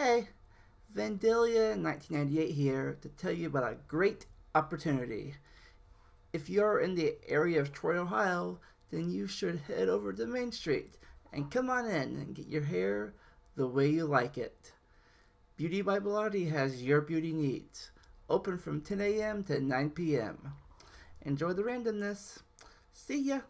Hey, Vandalia 1998 here to tell you about a great opportunity. If you're in the area of Troy, Ohio, then you should head over to Main Street and come on in and get your hair the way you like it. Beauty by Bilotti has your beauty needs. Open from 10 a.m. to 9 p.m. Enjoy the randomness. See ya!